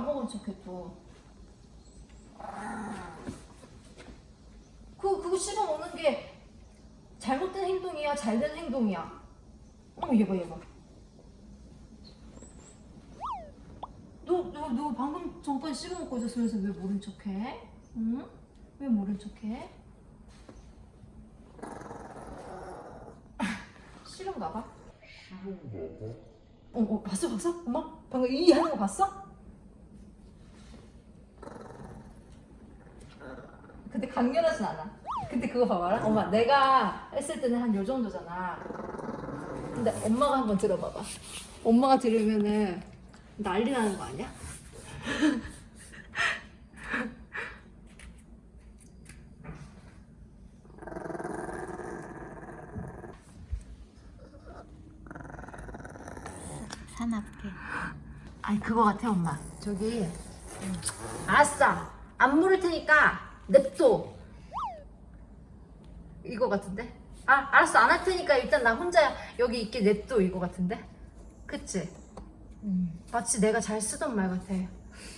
안 먹은 척해 또. 그 그거 씹어 먹는 게 잘못된 행동이야, 잘된 행동이야. 어머 얘 봐, 얘 봐. 너, 너, 너 방금 전까지 씹어 먹고 있었으면서 왜 모른 척해? 응? 왜 모른 척해? 싫은가 봐. 어, 어, 봤어, 봤어? 엄마? 방금 이 하는 거 봤어? 근데 강렬하진 않아. 근데 그거 봐봐라. 엄마, 내가 했을 때는 한 요 정도잖아. 근데 엄마가 한번 들어봐봐. 엄마가 들으면은 난리 나는 거 아니야? 사납게. 아니 그거 같아 엄마 저기 알았어 안 물을 테니까 냅둬. 이거 같은데? 아 알았어. 안 할 테니까 일단 나 혼자 여기 있게 냅둬 이거 같은데? 그치? 마치 내가 잘 쓰던 말 같아.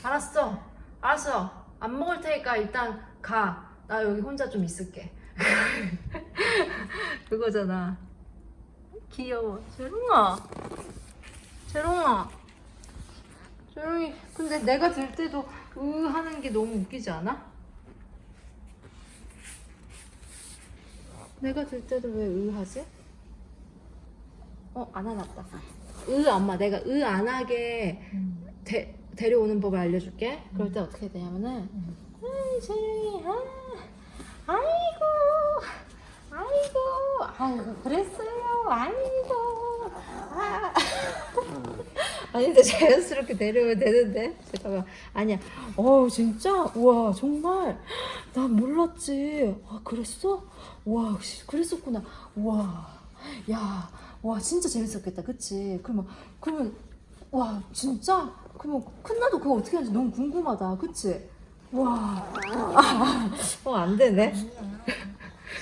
알았어. 알았어. 안 먹을 테니까 일단 가. 나 여기 혼자 좀 있을게. 그거잖아. 귀여워. 재롱아. 재롱아. 조용히 근데 내가 들 때도 으 하는 게 너무 웃기지 않아? 내가 들 때도 왜으 하지? 어 안 하났다. 으 엄마 내가 으안 하게 데, 데려오는 법을 알려줄게. 그럴 때 어떻게 되냐면은 아이 재롱이 아, 아이고 아이고 아이고 그랬어요. 아이고 아 아니 근데 자연스럽게 내려오면 되는데? 잠깐만. 아니야. 어 진짜? 우와 정말? 나 몰랐지. 아 그랬어? 와 그랬었구나. 우와. 야와 진짜 재밌었겠다. 그치? 그러면 그러면 와 진짜? 그러면 큰나도 그거 어떻게 하는지 너무 궁금하다. 그치? 와 어 안 되네.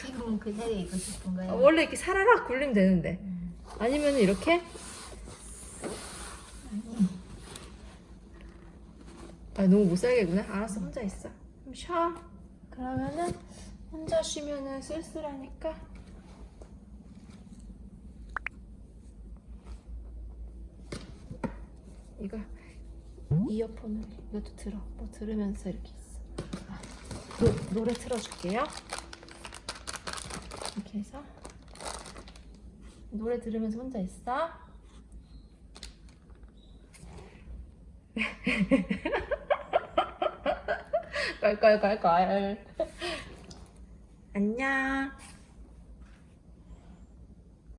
지금은 그 자리에 있고 싶은 거야. 원래 이렇게 사라락 굴리면 되는데. 아니면 이렇게 아 너무 못 살겠구나. 알았어 혼자 있어. 좀 쉬어. 그러면은 혼자 쉬면은 쓸쓸하니까. 이거 이어폰을 이것도 들어. 뭐 들으면서 이렇게 있어. 아, 노, 노래 틀어줄게요. 이렇게 해서. 노래 들으면서 혼자 있어. 깔깔깔깔. 안녕.